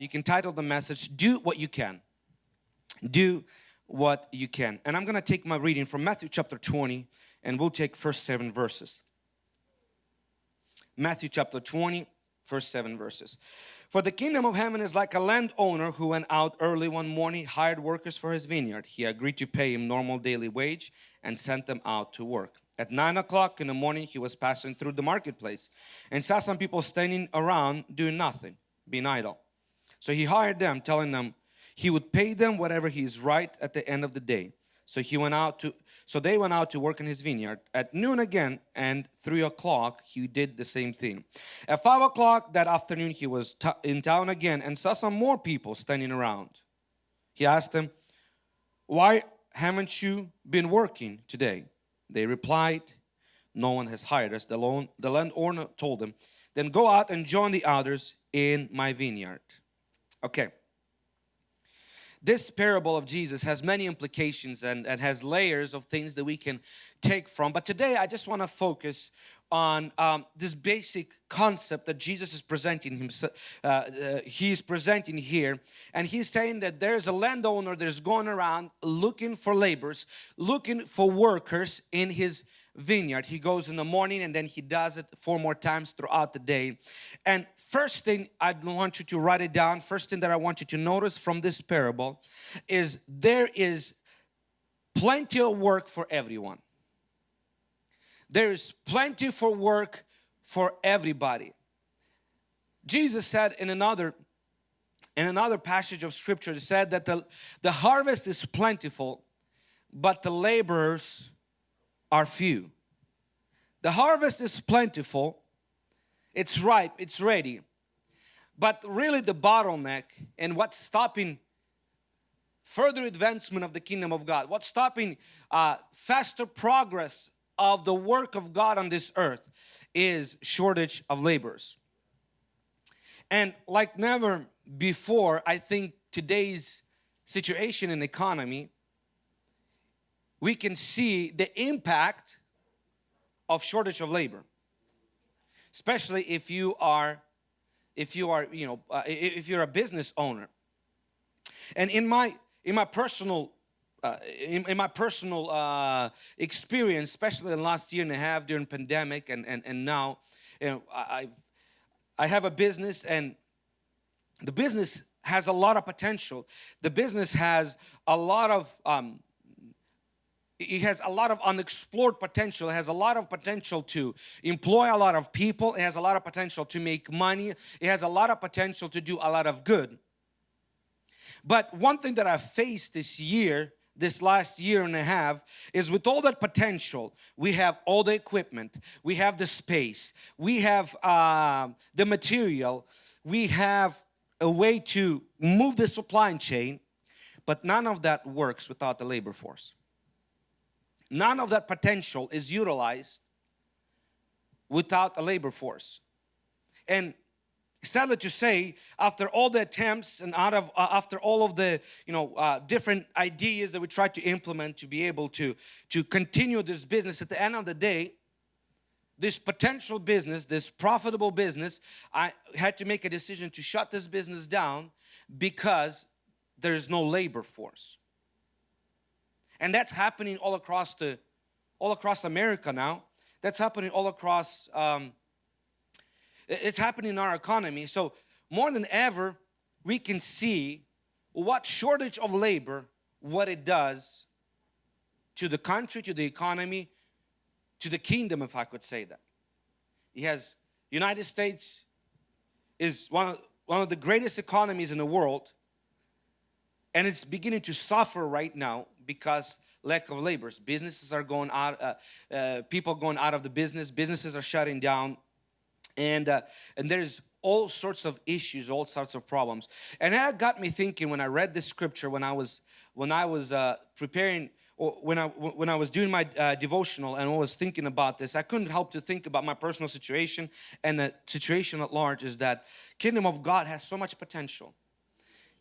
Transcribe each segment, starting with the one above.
You can title the message, Do What You Can. Do what you can. And I'm going to take my reading from Matthew chapter 20 and we'll take first seven verses. Matthew chapter 20, first seven verses. For the kingdom of heaven is like a landowner who went out early one morning, hired workers for his vineyard. He agreed to pay him normal daily wage and sent them out to work. At nine o'clock in the morning, he was passing through the marketplace and saw some people standing around doing nothing, being idle. So he hired them, telling them he would pay them whatever he is right at the end of the day. So he went out to so they went out to work in his vineyard. At noon again and three o'clock he did the same thing. At five o'clock that afternoon he was in town again and saw some more people standing around. He asked them, "Why haven't you been working today?" They replied, "No one has hired us." The, loan, the landowner told them, "Then go out and join the others in my vineyard." Okay this parable of Jesus has many implications and, and has layers of things that we can take from. But today I just want to focus on um, this basic concept that Jesus is presenting himself, uh, uh, he's presenting here. And he's saying that there's a landowner that's going around looking for laborers, looking for workers in his vineyard. He goes in the morning and then he does it four more times throughout the day. And first thing I want you to write it down, first thing that I want you to notice from this parable is there is plenty of work for everyone. There's plenty for work for everybody. Jesus said in another in another passage of scripture he said that the, the harvest is plentiful but the laborers are few. The harvest is plentiful, it's ripe, it's ready. But really the bottleneck and what's stopping further advancement of the kingdom of God, what's stopping uh, faster progress of the work of God on this earth is shortage of laborers. And like never before, I think today's situation in economy we can see the impact of shortage of labor. Especially if you are if you are you know uh, if you're a business owner. And in my in my personal uh, in, in, my personal uh, experience especially in the last year and a half during pandemic and and, and now you know I've I have a business and the business has a lot of potential. The business has a lot of um, it has a lot of unexplored potential it has a lot of potential to employ a lot of people it has a lot of potential to make money it has a lot of potential to do a lot of good. But one thing that I've faced this year this last year and a half is with all that potential we have all the equipment we have the space we have uh, the material we have a way to move the supply chain but none of that works without the labor force none of that potential is utilized without a labor force. And sadly to say after all the attempts and out of uh, after all of the you know uh, different ideas that we tried to implement to be able to to continue this business at the end of the day this potential business this profitable business I had to make a decision to shut this business down because there is no labor force and that's happening all across the all across America now. That's happening all across um, it's happening in our economy. So more than ever we can see what shortage of labor what it does to the country to the economy to the kingdom if I could say that. He has United States is one of one of the greatest economies in the world and it's beginning to suffer right now because lack of laborers. Businesses are going out, uh, uh, people going out of the business, businesses are shutting down and, uh, and there's all sorts of issues, all sorts of problems. And that got me thinking when I read this scripture, when I was, when I was uh, preparing or when I when I was doing my uh, devotional and I was thinking about this, I couldn't help to think about my personal situation and the situation at large is that kingdom of God has so much potential.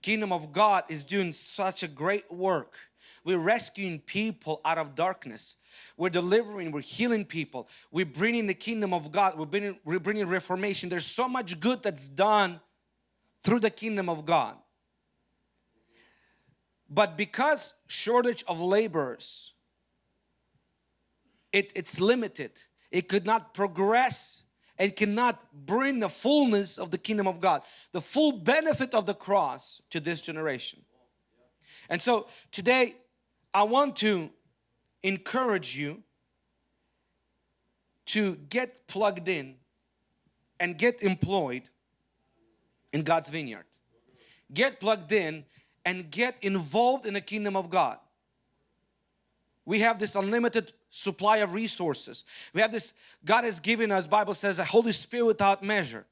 Kingdom of God is doing such a great work we're rescuing people out of darkness. We're delivering, we're healing people. We're bringing the kingdom of God. We're bringing, we're bringing reformation. There's so much good that's done through the kingdom of God. But because shortage of laborers, it, it's limited. It could not progress and cannot bring the fullness of the kingdom of God, the full benefit of the cross to this generation. And so today I want to encourage you to get plugged in and get employed in God's vineyard. Get plugged in and get involved in the kingdom of God. We have this unlimited supply of resources. We have this, God has given us, Bible says, a Holy Spirit without measure.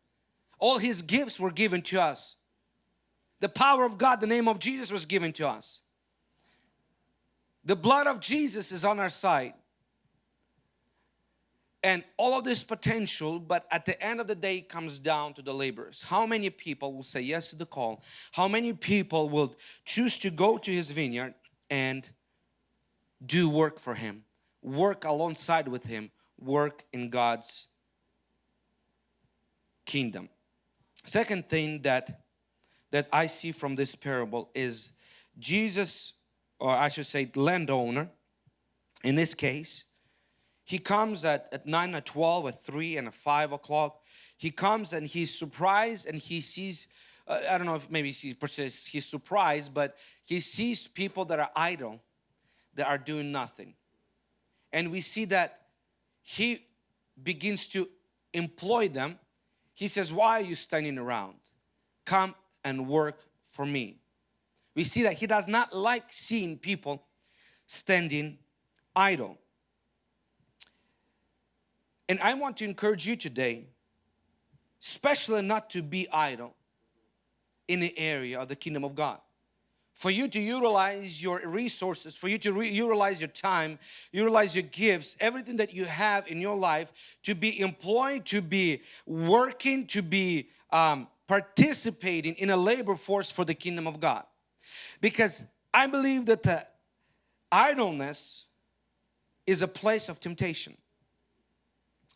All His gifts were given to us. The power of God, the name of Jesus was given to us. The blood of Jesus is on our side. And all of this potential, but at the end of the day comes down to the laborers. How many people will say yes to the call? How many people will choose to go to his vineyard and do work for him? Work alongside with him, work in God's kingdom. Second thing that that I see from this parable is Jesus, or I should say landowner, in this case, he comes at, at 9, at 12, at 3 and at 5 o'clock. He comes and he's surprised and he sees, uh, I don't know if maybe he says he's surprised, but he sees people that are idle, that are doing nothing. And we see that he begins to employ them. He says, why are you standing around? Come and work for me. We see that he does not like seeing people standing idle. And I want to encourage you today, especially not to be idle in the area of the kingdom of God. For you to utilize your resources, for you to utilize your time, utilize your gifts, everything that you have in your life to be employed, to be working, to be um, participating in a labor force for the kingdom of God. Because I believe that the idleness is a place of temptation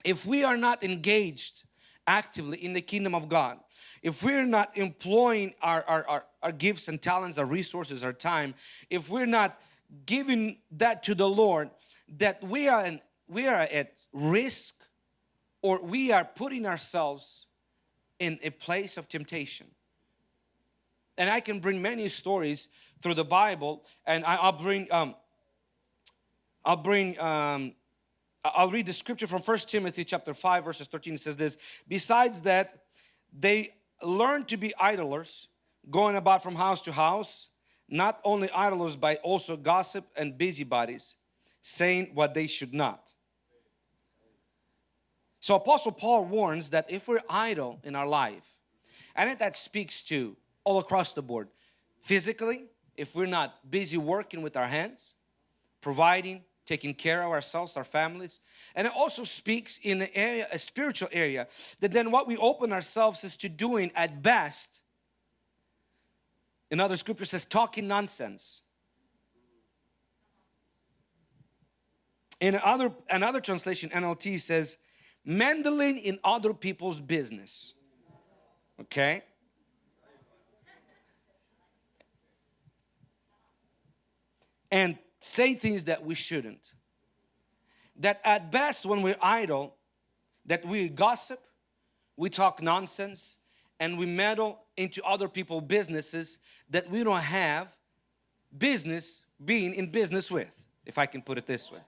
if we are not engaged actively in the kingdom of God, if we're not employing our, our, our, our, gifts and talents, our resources, our time, if we're not giving that to the Lord, that we are, in, we are at risk or we are putting ourselves in a place of temptation. And I can bring many stories through the Bible and I, will bring um, I'll bring um, I'll read the scripture from First Timothy chapter 5 verses 13 it says this besides that they learn to be idlers going about from house to house not only idlers but also gossip and busybodies saying what they should not. So apostle Paul warns that if we're idle in our life and that speaks to all across the board physically if we're not busy working with our hands providing taking care of ourselves, our families. And it also speaks in an area, a spiritual area, that then what we open ourselves is to doing at best, another scripture says talking nonsense. In other, another translation, NLT says, meddling in other people's business. Okay? And say things that we shouldn't. That at best when we're idle, that we gossip, we talk nonsense, and we meddle into other people's businesses that we don't have business being in business with, if I can put it this way.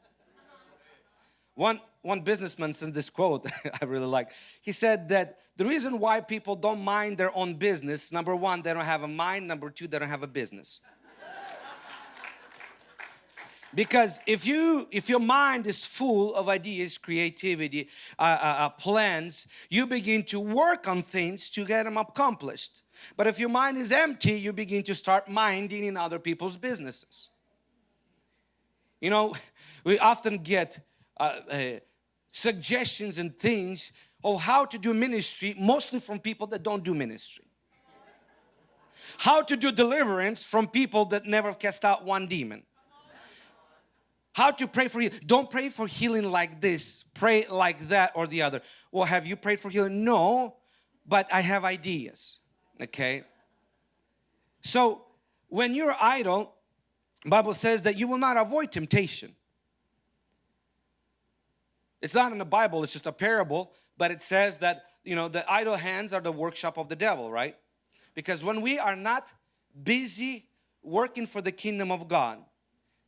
One, one businessman sent this quote I really like. He said that the reason why people don't mind their own business, number one, they don't have a mind, number two, they don't have a business. Because if you if your mind is full of ideas, creativity, uh, uh, uh, plans, you begin to work on things to get them accomplished. But if your mind is empty, you begin to start minding in other people's businesses. You know, we often get uh, uh suggestions and things of how to do ministry, mostly from people that don't do ministry. How to do deliverance from people that never cast out one demon how to pray for you. Don't pray for healing like this. Pray like that or the other. Well, have you prayed for healing? No, but I have ideas. Okay. So when you're idle, Bible says that you will not avoid temptation. It's not in the Bible, it's just a parable, but it says that, you know, the idle hands are the workshop of the devil, right? Because when we are not busy working for the kingdom of God,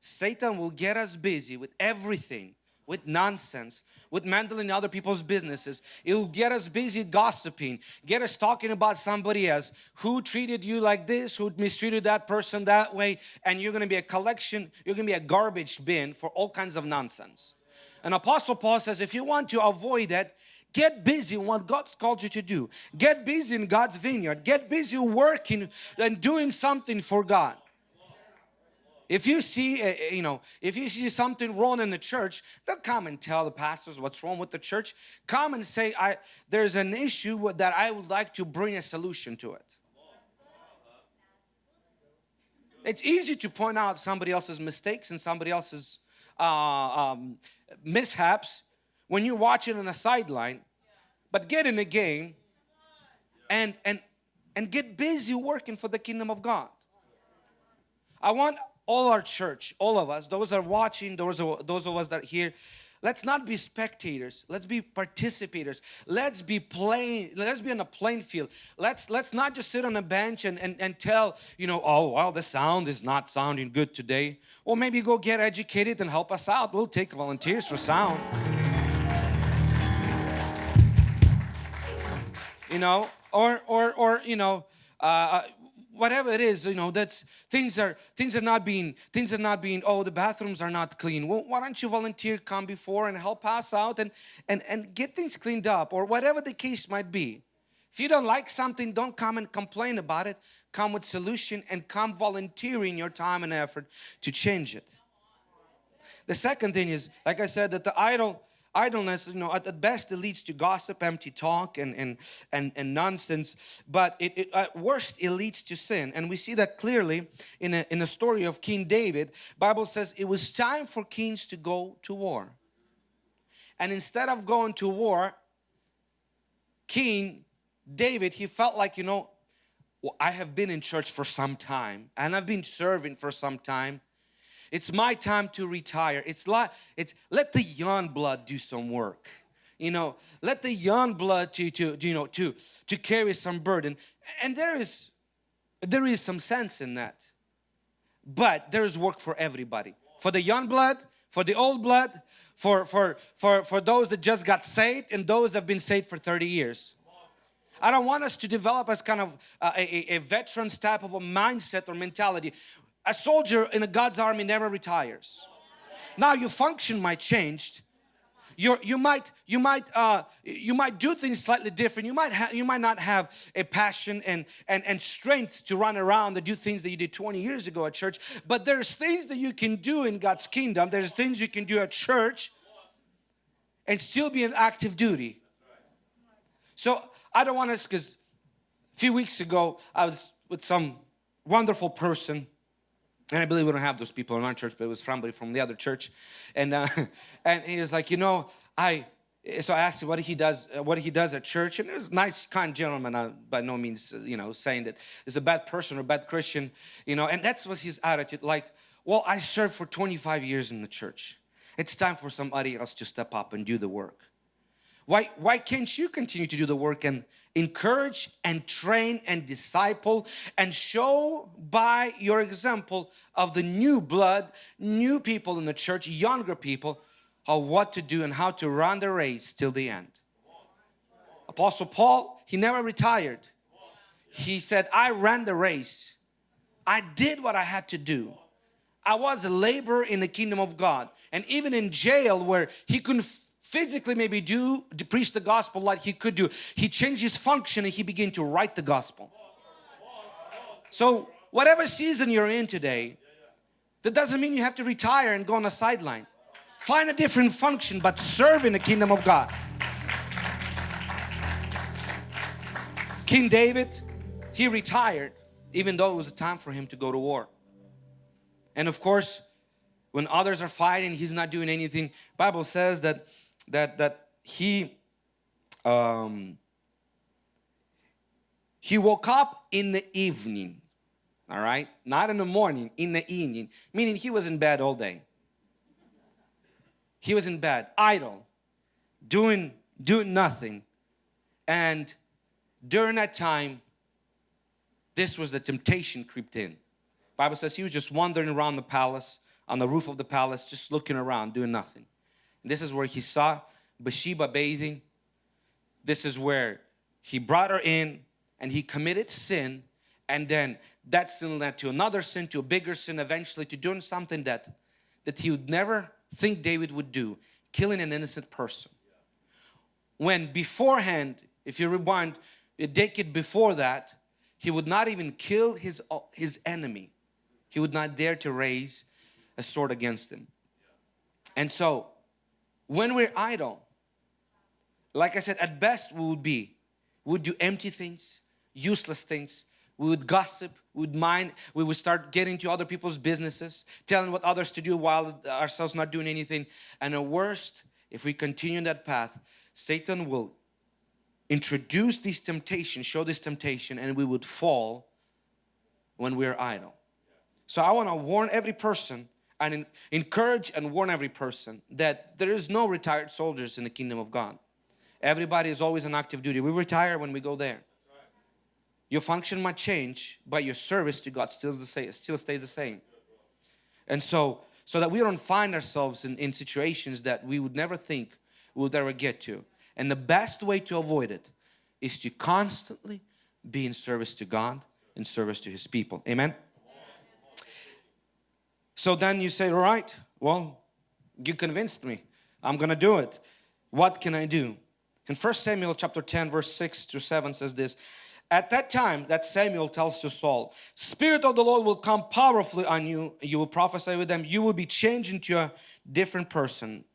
Satan will get us busy with everything with nonsense, with meddling in other people's businesses. It will get us busy gossiping, get us talking about somebody else who treated you like this, who mistreated that person that way, and you're going to be a collection, you're going to be a garbage bin for all kinds of nonsense. And Apostle Paul says if you want to avoid that, get busy in what God's called you to do. Get busy in God's vineyard. Get busy working and doing something for God. If you see, uh, you know, if you see something wrong in the church, don't come and tell the pastors what's wrong with the church. Come and say, I, there's an issue that I would like to bring a solution to it. It's easy to point out somebody else's mistakes and somebody else's uh, um, mishaps when you're watching on a sideline, but get in the game and, and, and get busy working for the kingdom of God. I want all our church, all of us, those are watching, those of, those of us that are here, let's not be spectators. Let's be participators. Let's be playing let's be on a playing field. Let's let's not just sit on a bench and, and and tell you know oh well the sound is not sounding good today. Well maybe go get educated and help us out. We'll take volunteers for sound. You know or or or you know uh, whatever it is you know that's things are things are not being things are not being oh the bathrooms are not clean. Well why don't you volunteer come before and help us out and and and get things cleaned up or whatever the case might be. If you don't like something don't come and complain about it. Come with solution and come volunteering your time and effort to change it. The second thing is like I said that the idle idleness you know at, the best it leads to gossip empty talk and and and, and nonsense but it, it, at worst it leads to sin. And we see that clearly in a, in a story of king david. Bible says it was time for kings to go to war. And instead of going to war king david he felt like you know well, i have been in church for some time and i've been serving for some time it's my time to retire. It's like it's let the young blood do some work. You know, let the young blood to to you know to to carry some burden. And there is there is some sense in that. But there is work for everybody. For the young blood, for the old blood, for for for for those that just got saved and those that have been saved for 30 years. I don't want us to develop as kind of uh, a, a, a veteran's type of a mindset or mentality a soldier in a God's army never retires. Now your function might change. you you might you might uh, you might do things slightly different. You might have you might not have a passion and and and strength to run around and do things that you did 20 years ago at church. But there's things that you can do in God's kingdom. There's things you can do at church and still be in active duty. So I don't want us because a few weeks ago I was with some wonderful person and I believe we don't have those people in our church, but it was somebody from the other church. And uh, and he was like, you know, I so I asked him what he does, what he does at church, and it was a nice, kind gentleman. Uh, by no means, uh, you know, saying that he's a bad person or bad Christian, you know. And that was his attitude. Like, well, I served for 25 years in the church. It's time for somebody else to step up and do the work. Why, why can't you continue to do the work and encourage and train and disciple and show by your example of the new blood, new people in the church, younger people, how what to do and how to run the race till the end. Apostle Paul, he never retired. He said, I ran the race. I did what I had to do. I was a laborer in the kingdom of God. And even in jail where he couldn't physically maybe do to preach the gospel like he could do. He changed his function and he began to write the gospel. So whatever season you're in today that doesn't mean you have to retire and go on a sideline. Find a different function but serve in the kingdom of God. King David he retired even though it was a time for him to go to war. And of course when others are fighting he's not doing anything. Bible says that that that he um, he woke up in the evening all right? Not in the morning in the evening. Meaning he was in bed all day. He was in bed idle doing doing nothing. And during that time this was the temptation creeped in. Bible says he was just wandering around the palace on the roof of the palace just looking around doing nothing this is where he saw bathsheba bathing. This is where he brought her in and he committed sin. And then that sin led to another sin to a bigger sin eventually to doing something that that he would never think David would do killing an innocent person. When beforehand if you rewind a decade before that he would not even kill his his enemy. He would not dare to raise a sword against him. And so when we're idle like I said at best we would be we would do empty things useless things. We would gossip we would mind we would start getting to other people's businesses telling what others to do while ourselves not doing anything. And the worst if we continue that path Satan will introduce these temptations show this temptation and we would fall when we're idle. So I want to warn every person and encourage and warn every person that there is no retired soldiers in the kingdom of God everybody is always on active duty we retire when we go there your function might change, but your service to God still the same, still stay the same. And so, so that we don't find ourselves in, in situations that we would never think we would ever get to. And the best way to avoid it is to constantly be in service to God, in service to His people. Amen? So then you say, all right, well, you convinced me. I'm going to do it. What can I do? In 1 Samuel chapter 10 verse 6 to 7 says this, at that time that Samuel tells to Saul, Spirit of the Lord will come powerfully on you. You will prophesy with them. You will be changed into a different person.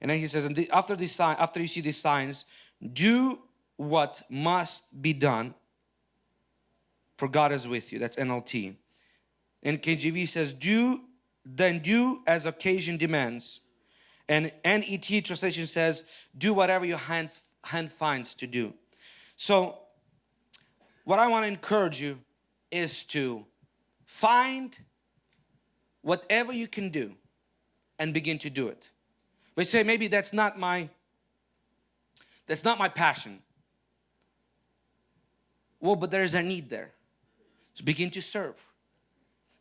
And then he says, and after this sign, after you see these signs, do what must be done for God is with you. That's NLT. And KJV says, do then do as occasion demands. And NET translation says, do whatever your hands, hand finds to do. So what I want to encourage you is to find whatever you can do and begin to do it. But say maybe that's not my that's not my passion. Well, but there is a need there. So begin to serve.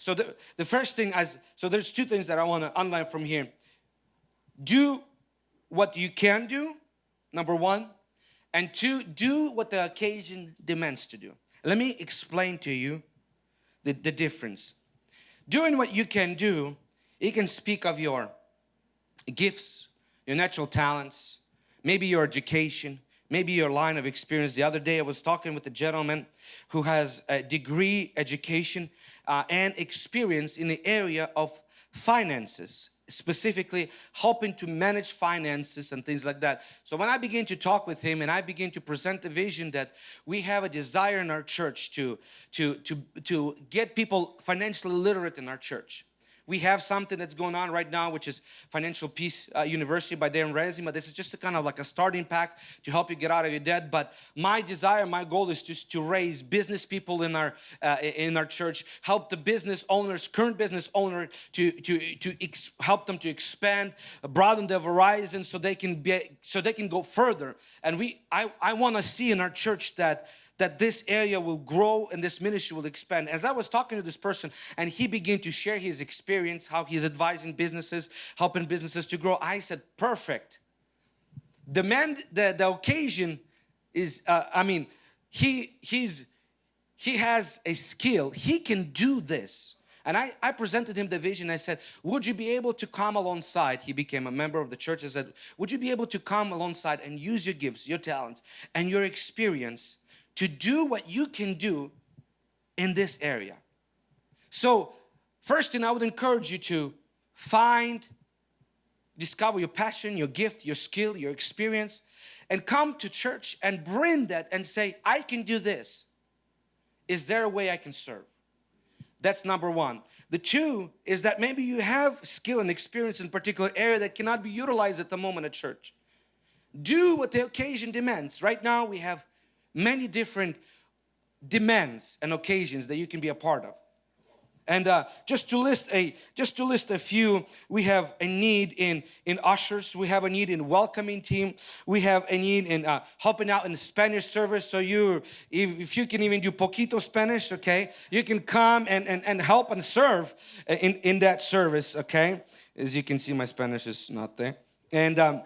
So the, the first thing as so there's two things that I want to underline from here. Do what you can do, number one, and two, do what the occasion demands to do. Let me explain to you the, the difference. Doing what you can do, it can speak of your gifts, your natural talents, maybe your education, maybe your line of experience. The other day I was talking with a gentleman who has a degree education uh, and experience in the area of finances specifically helping to manage finances and things like that. So when I begin to talk with him and I begin to present a vision that we have a desire in our church to, to, to, to get people financially literate in our church. We have something that's going on right now which is Financial Peace uh, University by Dave Ramsey. This is just a kind of like a starting pack to help you get out of your debt. But my desire, my goal is just to raise business people in our uh, in our church, help the business owners, current business owner to to to help them to expand, broaden their horizon so they can be so they can go further. And we I I want to see in our church that that this area will grow and this ministry will expand. As I was talking to this person and he began to share his experience, how he's advising businesses, helping businesses to grow, I said, perfect. The man, the, the occasion is, uh, I mean, he, he's, he has a skill, he can do this. And I, I presented him the vision. I said, would you be able to come alongside? He became a member of the church. I said, would you be able to come alongside and use your gifts, your talents, and your experience to do what you can do in this area. So first thing I would encourage you to find, discover your passion, your gift, your skill, your experience and come to church and bring that and say, I can do this. Is there a way I can serve? That's number one. The two is that maybe you have skill and experience in particular area that cannot be utilized at the moment at church. Do what the occasion demands. Right now we have many different demands and occasions that you can be a part of. And uh, just to list a just to list a few, we have a need in in ushers. We have a need in welcoming team. We have a need in uh, helping out in the Spanish service. So you, if, if, you can even do poquito Spanish, okay, you can come and and, and help and serve in in that service. Okay, as you can see, my Spanish is not there. And um,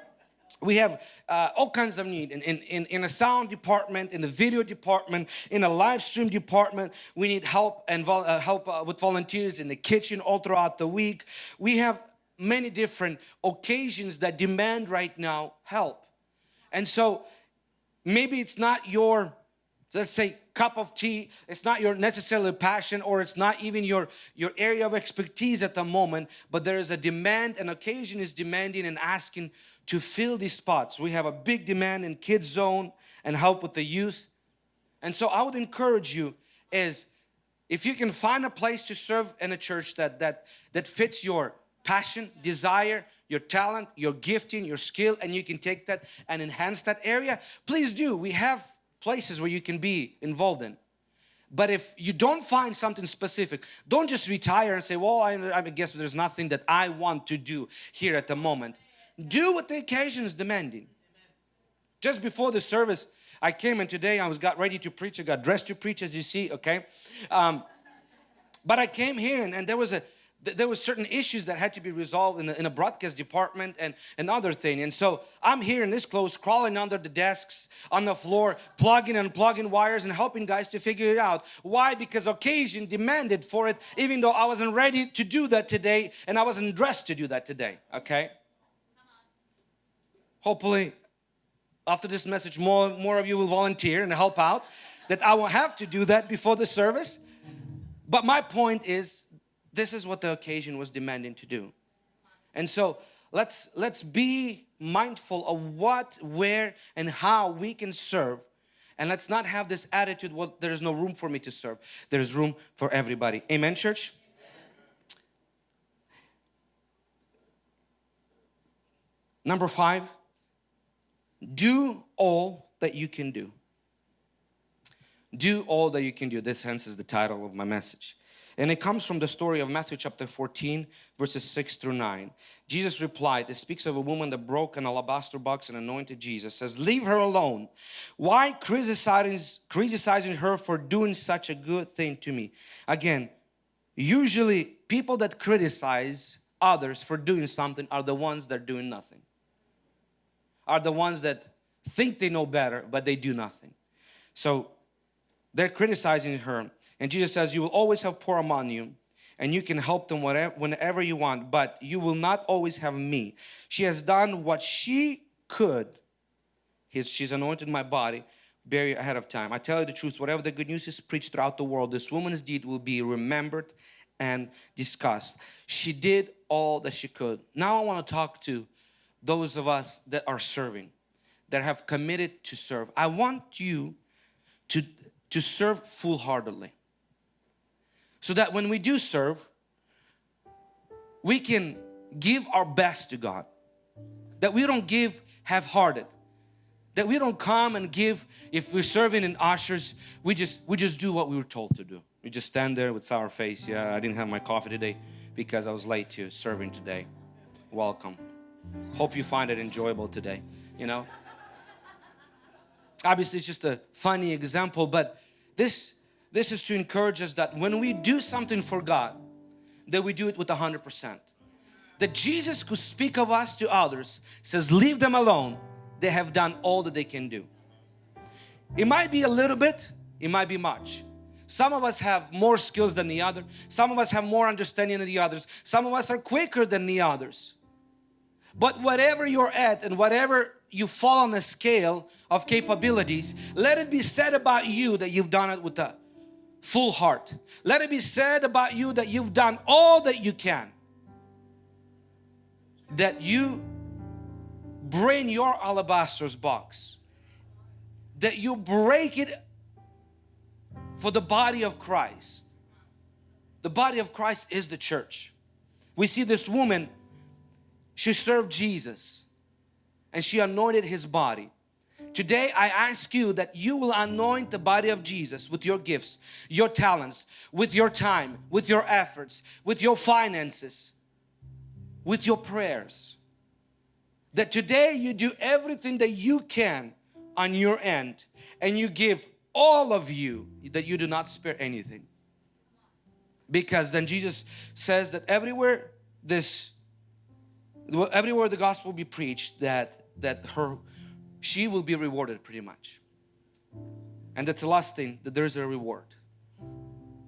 we have uh, all kinds of need in, in, in, a sound department, in the video department, in a live stream department. We need help and uh, help uh, with volunteers in the kitchen all throughout the week. We have many different occasions that demand right now help. And so maybe it's not your, let's say, cup of tea. It's not your necessarily passion or it's not even your, your area of expertise at the moment, but there is a demand, an occasion is demanding and asking to fill these spots. We have a big demand in kids zone and help with the youth. And so I would encourage you is if you can find a place to serve in a church that that that fits your passion, desire, your talent, your gifting, your skill and you can take that and enhance that area, please do. We have places where you can be involved in. But if you don't find something specific, don't just retire and say, well, I, I guess there's nothing that I want to do here at the moment. Do what the occasion is demanding. Just before the service, I came and today I was got ready to preach. I got dressed to preach as you see, okay? Um, but I came here and, and there was a there were certain issues that had to be resolved in, the, in a broadcast department and another thing and so I'm here in this clothes crawling under the desks on the floor plugging and plugging wires and helping guys to figure it out why because occasion demanded for it even though I wasn't ready to do that today and I wasn't dressed to do that today okay hopefully after this message more more of you will volunteer and help out that I will have to do that before the service. But my point is this is what the occasion was demanding to do. And so let's let's be mindful of what where and how we can serve. And let's not have this attitude well there is no room for me to serve. There is room for everybody. Amen church? Number five do all that you can do. Do all that you can do. This hence is the title of my message. And it comes from the story of Matthew chapter 14 verses 6 through 9. Jesus replied, it speaks of a woman that broke an alabaster box and anointed Jesus, says, leave her alone. Why criticizing, criticizing her for doing such a good thing to me? Again, usually people that criticize others for doing something are the ones that are doing nothing are the ones that think they know better, but they do nothing. So they're criticizing her. And Jesus says, you will always have poor among you and you can help them whatever, whenever you want, but you will not always have me. She has done what she could. she's anointed my body very ahead of time. I tell you the truth, whatever the good news is preached throughout the world, this woman's deed will be remembered and discussed. She did all that she could. Now I want to talk to those of us that are serving, that have committed to serve. I want you to, to serve full-heartedly. So that when we do serve, we can give our best to God. That we don't give half-hearted. That we don't come and give, if we're serving in ushers, we just, we just do what we were told to do. We just stand there with sour face. Yeah, I didn't have my coffee today because I was late to serving today. Welcome. Hope you find it enjoyable today, you know. Obviously, it's just a funny example, but this, this is to encourage us that when we do something for God, that we do it with a hundred percent. That Jesus could speak of us to others, says leave them alone, they have done all that they can do. It might be a little bit, it might be much. Some of us have more skills than the other. Some of us have more understanding than the others. Some of us are quicker than the others. But whatever you're at and whatever you fall on the scale of capabilities, let it be said about you that you've done it with a full heart. Let it be said about you that you've done all that you can. That you bring your alabaster's box. That you break it for the body of Christ. The body of Christ is the church. We see this woman she served Jesus and she anointed his body Today I ask you that you will anoint the body of Jesus with your gifts, your talents, with your time, with your efforts, with your finances, with your prayers. That today you do everything that you can on your end and you give all of you that you do not spare anything. Because then Jesus says that everywhere this everywhere the gospel be preached that that her she will be rewarded pretty much. And that's the last thing, that there's a reward.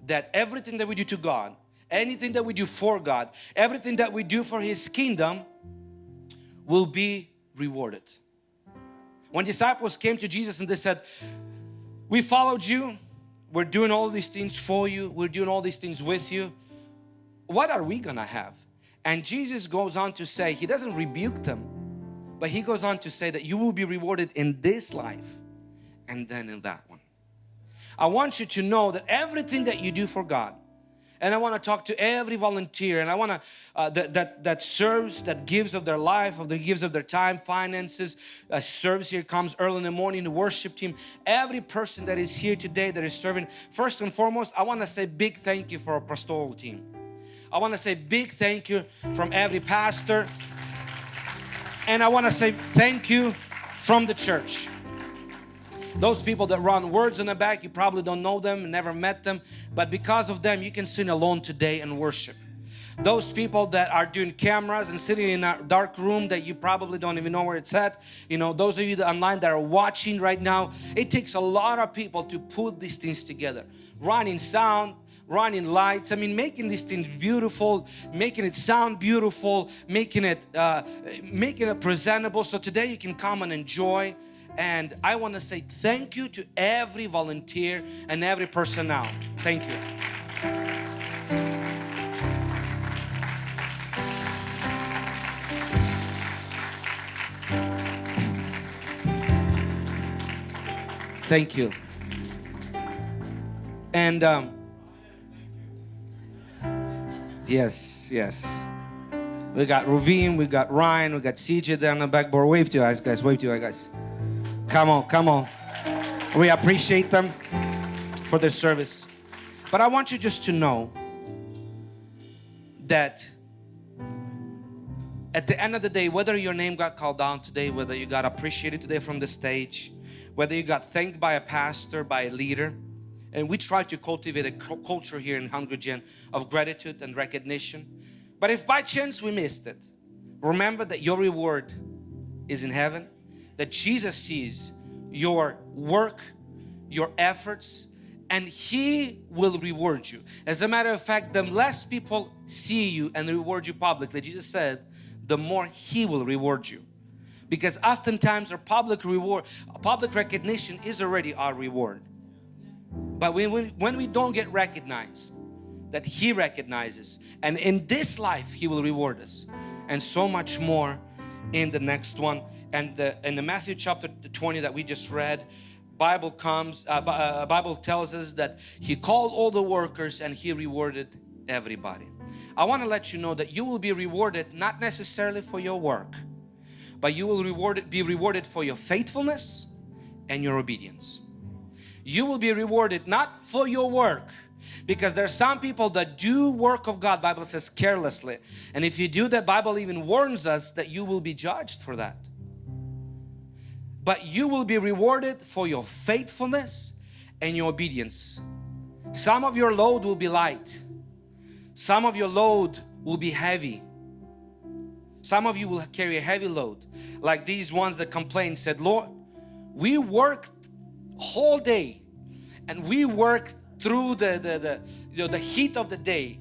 That everything that we do to God, anything that we do for God, everything that we do for His kingdom will be rewarded. When disciples came to Jesus and they said, we followed you, we're doing all these things for you, we're doing all these things with you, what are we gonna have? And Jesus goes on to say, He doesn't rebuke them, but he goes on to say that you will be rewarded in this life and then in that one. I want you to know that everything that you do for God, and I want to talk to every volunteer and I want to uh, that, that that serves that gives of their life of the gives of their time finances uh, serves here comes early in the morning the worship team every person that is here today that is serving first and foremost I want to say big thank you for our pastoral team I want to say big thank you from every pastor and I want to say thank you from the church. Those people that run words in the back, you probably don't know them, never met them, but because of them, you can sing alone today and worship. Those people that are doing cameras and sitting in a dark room that you probably don't even know where it's at, you know, those of you that online that are watching right now, it takes a lot of people to put these things together. Running sound, running lights. I mean, making these things beautiful, making it sound beautiful, making it, uh, making it presentable. So today you can come and enjoy. And I want to say thank you to every volunteer and every personnel. Thank you. Thank you. And um, Yes, yes. We got Ravine, we got Ryan, we got CJ there on the backboard. Wave to you guys. Wave to you guys. Come on, come on. We appreciate them for their service. But I want you just to know that at the end of the day, whether your name got called down today, whether you got appreciated today from the stage, whether you got thanked by a pastor, by a leader, and we try to cultivate a culture here in Hungry Gen of gratitude and recognition. But if by chance we missed it, remember that your reward is in heaven, that Jesus sees your work, your efforts, and He will reward you. As a matter of fact, the less people see you and reward you publicly, Jesus said, the more He will reward you. Because oftentimes our public reward, public recognition is already our reward. But when we, when we don't get recognized, that He recognizes and in this life He will reward us. And so much more in the next one. And the, in the Matthew chapter 20 that we just read Bible comes uh, uh, Bible tells us that He called all the workers and He rewarded everybody. I want to let you know that you will be rewarded not necessarily for your work but you will be rewarded for your faithfulness and your obedience you will be rewarded not for your work because there are some people that do work of God Bible says carelessly. And if you do that Bible even warns us that you will be judged for that. But you will be rewarded for your faithfulness and your obedience. Some of your load will be light. Some of your load will be heavy. Some of you will carry a heavy load. Like these ones that complained said Lord we worked whole day and we worked through the, the, the, you know, the heat of the day.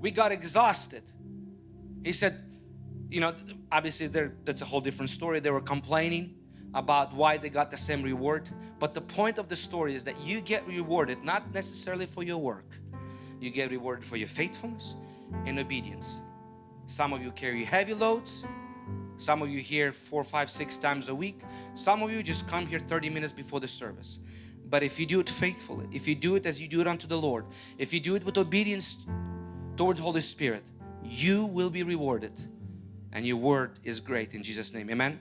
We got exhausted. He said you know obviously there that's a whole different story. They were complaining about why they got the same reward. But the point of the story is that you get rewarded not necessarily for your work. You get rewarded for your faithfulness and obedience. Some of you carry heavy loads. Some of you here four, five, six times a week. Some of you just come here 30 minutes before the service. But if you do it faithfully, if you do it as you do it unto the Lord, if you do it with obedience towards Holy Spirit, you will be rewarded. And your word is great in Jesus' name. Amen.